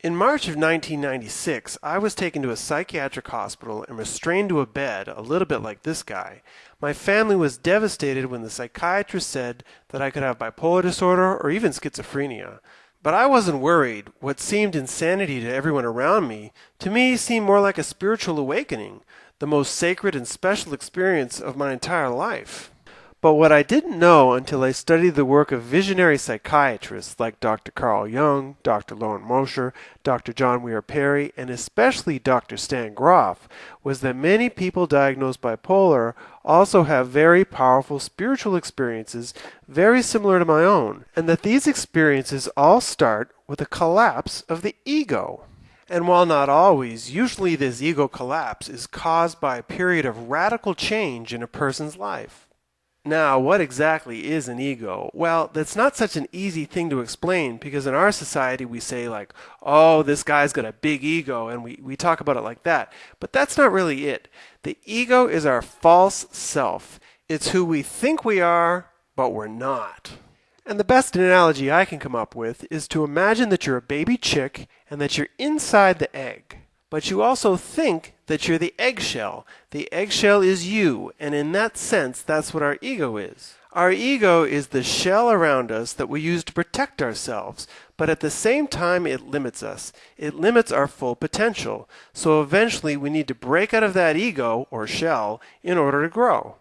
In March of 1996, I was taken to a psychiatric hospital and restrained to a bed, a little bit like this guy. My family was devastated when the psychiatrist said that I could have bipolar disorder or even schizophrenia. But I wasn't worried. What seemed insanity to everyone around me, to me seemed more like a spiritual awakening, the most sacred and special experience of my entire life. But what I didn't know until I studied the work of visionary psychiatrists like Dr. Carl Jung, Dr. Loren Mosher, Dr. John Weir Perry, and especially Dr. Stan Grof was that many people diagnosed bipolar also have very powerful spiritual experiences very similar to my own, and that these experiences all start with a collapse of the ego. And while not always, usually this ego collapse is caused by a period of radical change in a person's life. Now, what exactly is an ego? Well, that's not such an easy thing to explain because in our society we say, like, oh, this guy's got a big ego, and we, we talk about it like that. But that's not really it. The ego is our false self, it's who we think we are, but we're not. And the best analogy I can come up with is to imagine that you're a baby chick and that you're inside the egg. But you also think that you're the eggshell. The eggshell is you, and in that sense, that's what our ego is. Our ego is the shell around us that we use to protect ourselves, but at the same time, it limits us. It limits our full potential. So eventually, we need to break out of that ego, or shell, in order to grow.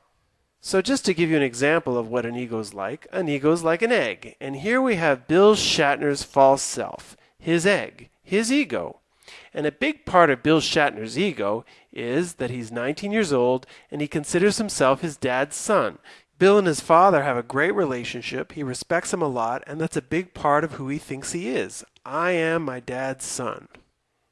So, just to give you an example of what an ego is like, an ego is like an egg. And here we have Bill Shatner's false self, his egg, his ego. And a big part of Bill Shatner's ego is that he's 19 years old and he considers himself his dad's son. Bill and his father have a great relationship. He respects him a lot, and that's a big part of who he thinks he is. I am my dad's son.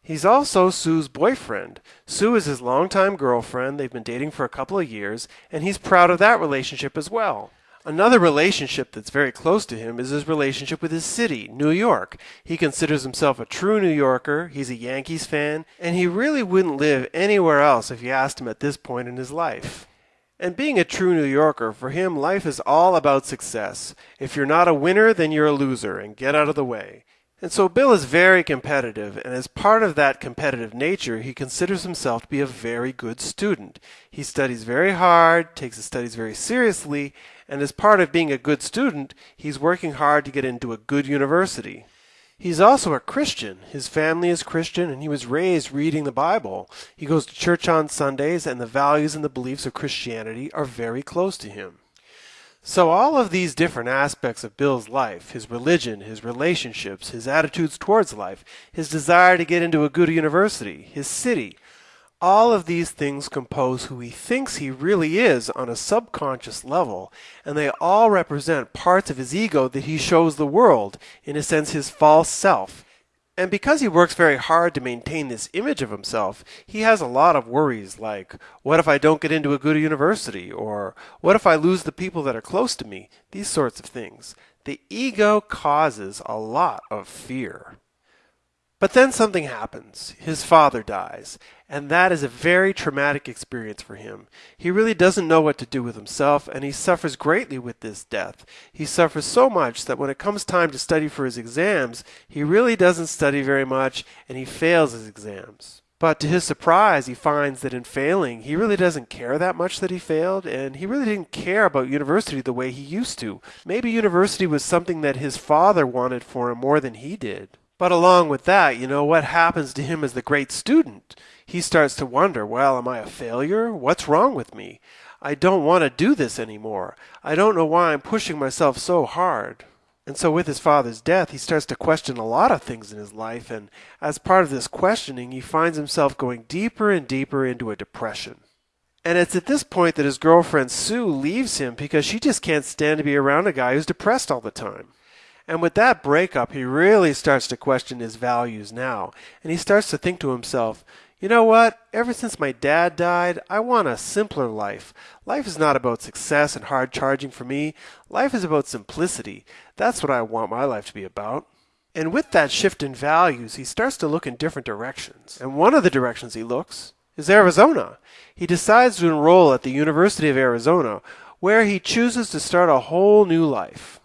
He's also Sue's boyfriend. Sue is his longtime girlfriend. They've been dating for a couple of years, and he's proud of that relationship as well. Another relationship that's very close to him is his relationship with his city, New York. He considers himself a true New Yorker, he's a Yankees fan, and he really wouldn't live anywhere else if you asked him at this point in his life. And being a true New Yorker, for him, life is all about success. If you're not a winner, then you're a loser, and get out of the way. And so Bill is very competitive, and as part of that competitive nature, he considers himself to be a very good student. He studies very hard, takes his studies very seriously, and as part of being a good student, he's working hard to get into a good university. He's also a Christian. His family is Christian, and he was raised reading the Bible. He goes to church on Sundays, and the values and the beliefs of Christianity are very close to him. So, all of these different aspects of Bill's life his religion, his relationships, his attitudes towards life, his desire to get into a good university, his city all of these things compose who he thinks he really is on a subconscious level, and they all represent parts of his ego that he shows the world, in a sense, his false self. And because he works very hard to maintain this image of himself, he has a lot of worries like, what if I don't get into a good university? Or, what if I lose the people that are close to me? These sorts of things. The ego causes a lot of fear. But then something happens. His father dies, and that is a very traumatic experience for him. He really doesn't know what to do with himself, and he suffers greatly with this death. He suffers so much that when it comes time to study for his exams, he really doesn't study very much, and he fails his exams. But to his surprise, he finds that in failing, he really doesn't care that much that he failed, and he really didn't care about university the way he used to. Maybe university was something that his father wanted for him more than he did. But along with that, you know, what happens to him as the great student? He starts to wonder, well, am I a failure? What's wrong with me? I don't want to do this anymore. I don't know why I'm pushing myself so hard. And so, with his father's death, he starts to question a lot of things in his life, and as part of this questioning, he finds himself going deeper and deeper into a depression. And it's at this point that his girlfriend Sue leaves him because she just can't stand to be around a guy who's depressed all the time. And with that breakup, he really starts to question his values now. And he starts to think to himself, you know what? Ever since my dad died, I want a simpler life. Life is not about success and hard charging for me. Life is about simplicity. That's what I want my life to be about. And with that shift in values, he starts to look in different directions. And one of the directions he looks is Arizona. He decides to enroll at the University of Arizona, where he chooses to start a whole new life.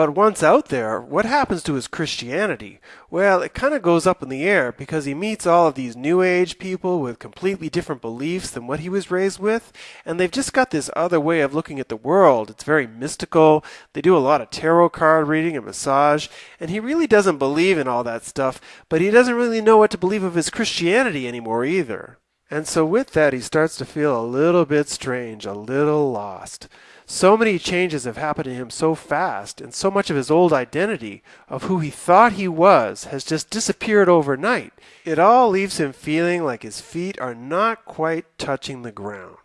But once out there, what happens to his Christianity? Well, it kind of goes up in the air because he meets all of these New Age people with completely different beliefs than what he was raised with, and they've just got this other way of looking at the world. It's very mystical. They do a lot of tarot card reading and massage, and he really doesn't believe in all that stuff, but he doesn't really know what to believe of his Christianity anymore either. And so with that, he starts to feel a little bit strange, a little lost. So many changes have happened to him so fast, and so much of his old identity, of who he thought he was, has just disappeared overnight. It all leaves him feeling like his feet are not quite touching the ground.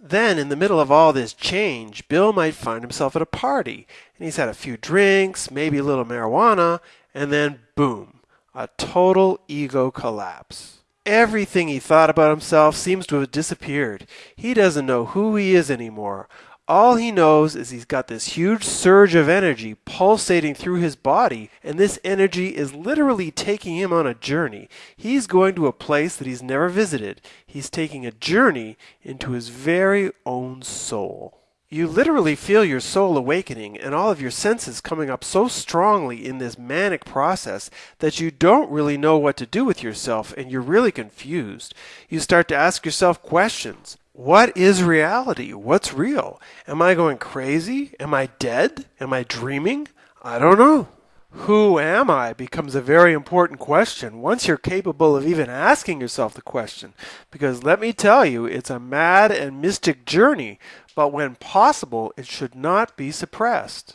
Then, in the middle of all this change, Bill might find himself at a party, and he's had a few drinks, maybe a little marijuana, and then boom, a total ego collapse. Everything he thought about himself seems to have disappeared. He doesn't know who he is anymore. All he knows is he's got this huge surge of energy pulsating through his body, and this energy is literally taking him on a journey. He's going to a place that he's never visited. He's taking a journey into his very own soul. You literally feel your soul awakening and all of your senses coming up so strongly in this manic process that you don't really know what to do with yourself and you're really confused. You start to ask yourself questions. What is reality? What's real? Am I going crazy? Am I dead? Am I dreaming? I don't know. Who am I becomes a very important question once you're capable of even asking yourself the question. Because let me tell you, it's a mad and mystic journey but when possible, it should not be suppressed.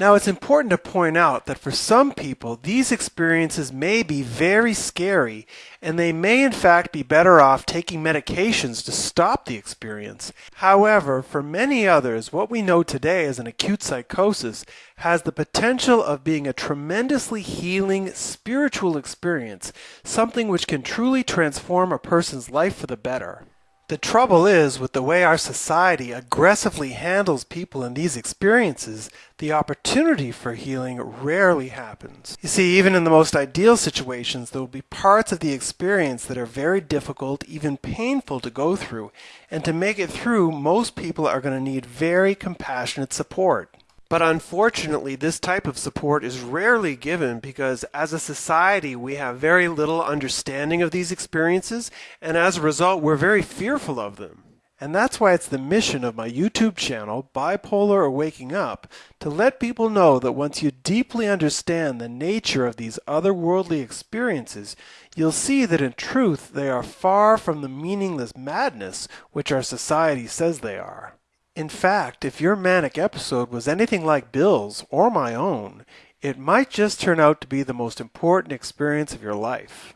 Now, it's important to point out that for some people, these experiences may be very scary, and they may in fact be better off taking medications to stop the experience. However, for many others, what we know today as an acute psychosis has the potential of being a tremendously healing spiritual experience, something which can truly transform a person's life for the better. The trouble is, with the way our society aggressively handles people in these experiences, the opportunity for healing rarely happens. You see, even in the most ideal situations, there will be parts of the experience that are very difficult, even painful to go through, and to make it through, most people are going to need very compassionate support. But unfortunately, this type of support is rarely given because as a society, we have very little understanding of these experiences, and as a result, we're very fearful of them. And that's why it's the mission of my YouTube channel, Bipolar or Waking Up, to let people know that once you deeply understand the nature of these otherworldly experiences, you'll see that in truth they are far from the meaningless madness which our society says they are. In fact, if your manic episode was anything like Bill's or my own, it might just turn out to be the most important experience of your life.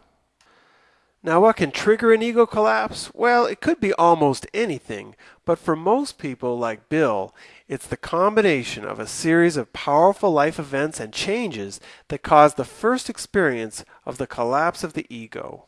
Now, what can trigger an ego collapse? Well, it could be almost anything, but for most people, like Bill, it's the combination of a series of powerful life events and changes that cause the first experience of the collapse of the ego.